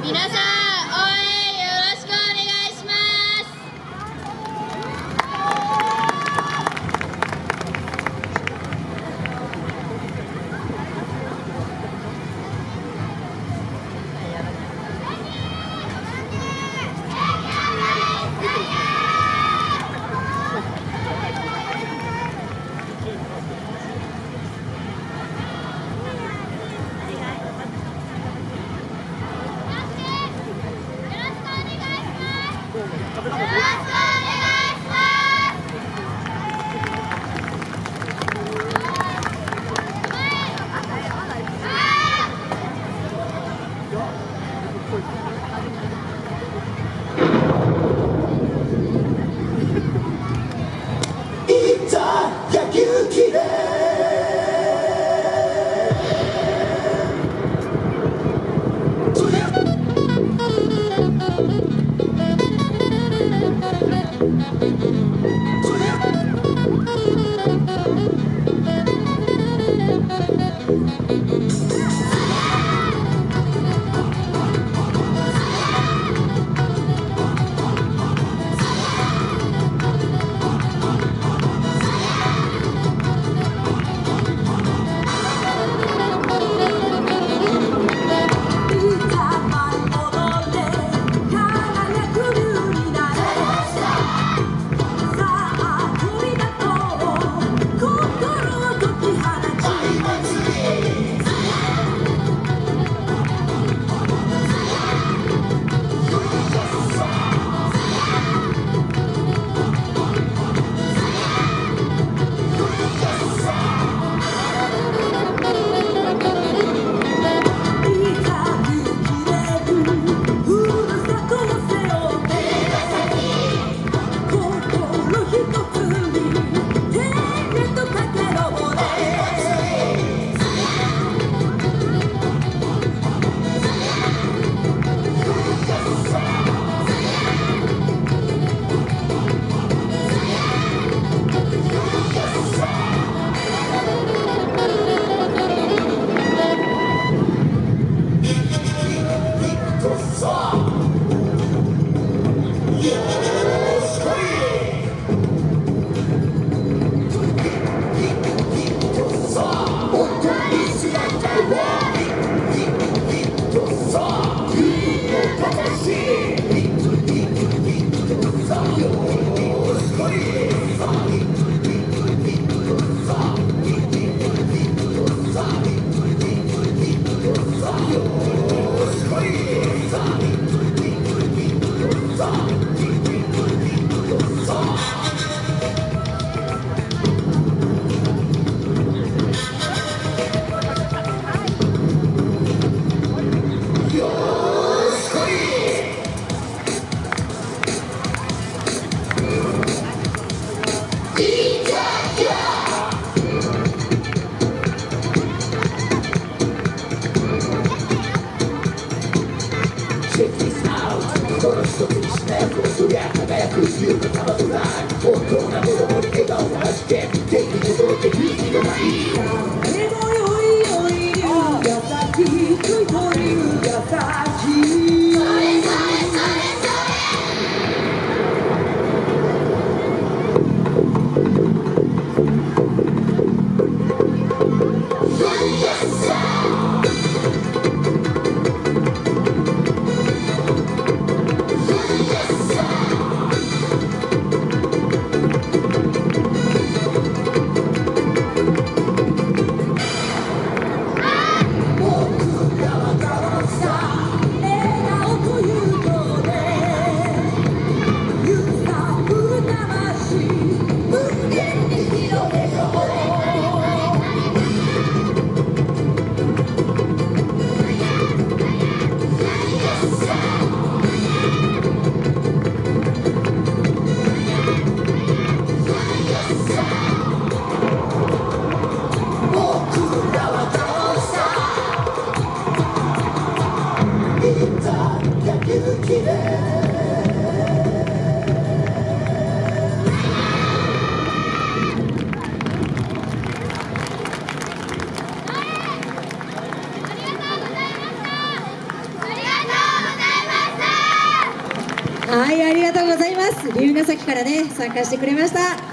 皆さん Yeah. Yeah! ありがとうはいありがとうございます。龍ヶ崎からね参加してくれました。